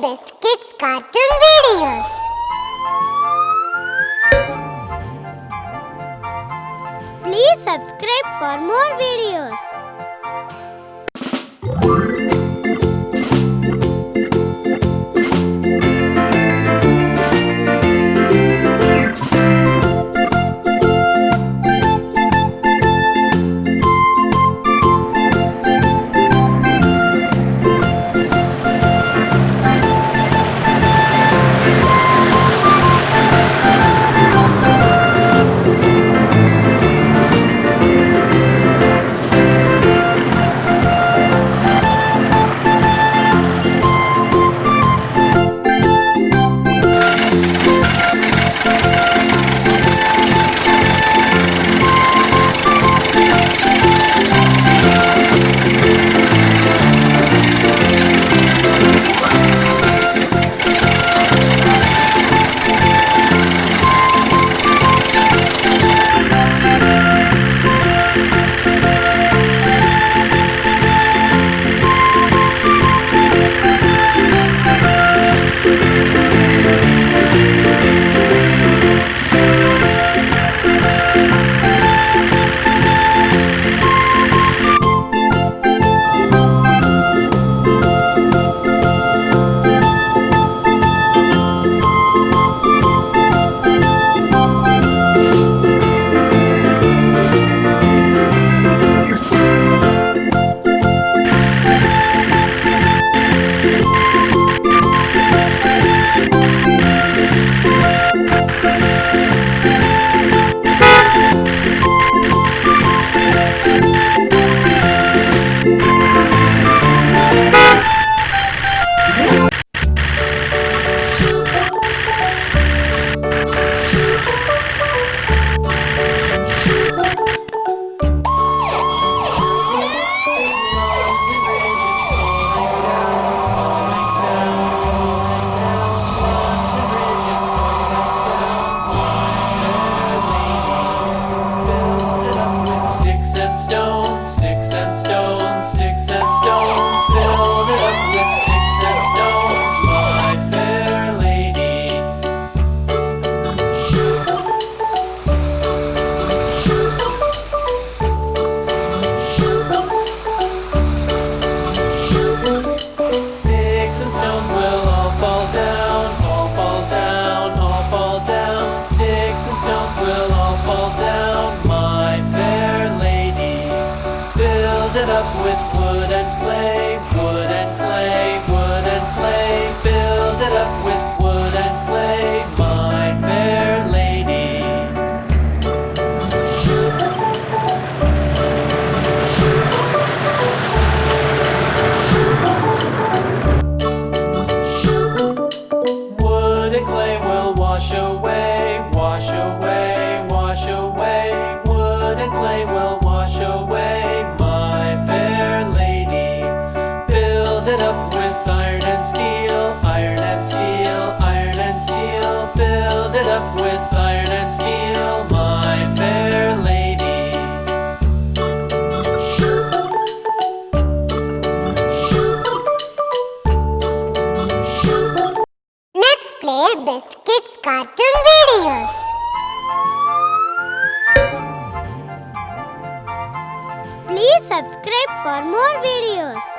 best kids cartoon videos. Please subscribe for more videos. it up with wood and clay. best kids cartoon videos. Please subscribe for more videos.